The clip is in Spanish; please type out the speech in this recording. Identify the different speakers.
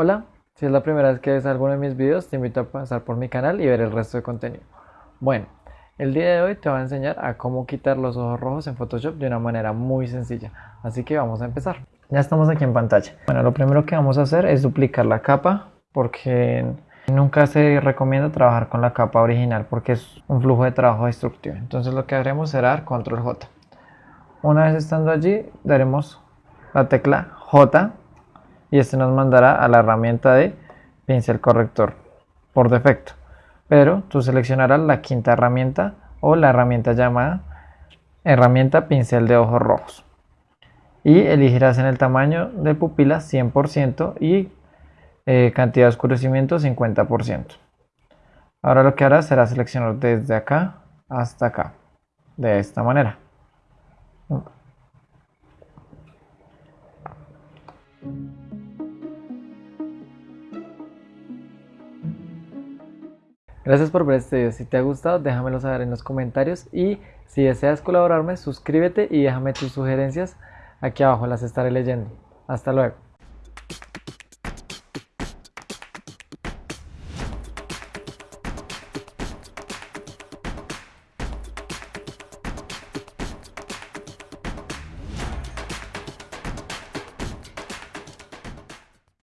Speaker 1: Hola, si es la primera vez que ves alguno de mis videos, te invito a pasar por mi canal y ver el resto de contenido. Bueno, el día de hoy te voy a enseñar a cómo quitar los ojos rojos en Photoshop de una manera muy sencilla. Así que vamos a empezar. Ya estamos aquí en pantalla. Bueno, lo primero que vamos a hacer es duplicar la capa porque nunca se recomienda trabajar con la capa original porque es un flujo de trabajo destructivo. Entonces lo que haremos será dar control J. Una vez estando allí, daremos la tecla J y este nos mandará a la herramienta de pincel corrector por defecto. Pero tú seleccionarás la quinta herramienta o la herramienta llamada herramienta pincel de ojos rojos y elegirás en el tamaño de pupila 100% y eh, cantidad de oscurecimiento 50%. Ahora lo que harás será seleccionar desde acá hasta acá, de esta manera. Gracias por ver este video. Si te ha gustado, déjamelo saber en los comentarios. Y si deseas colaborarme, suscríbete y déjame tus sugerencias. Aquí abajo las estaré leyendo. Hasta luego.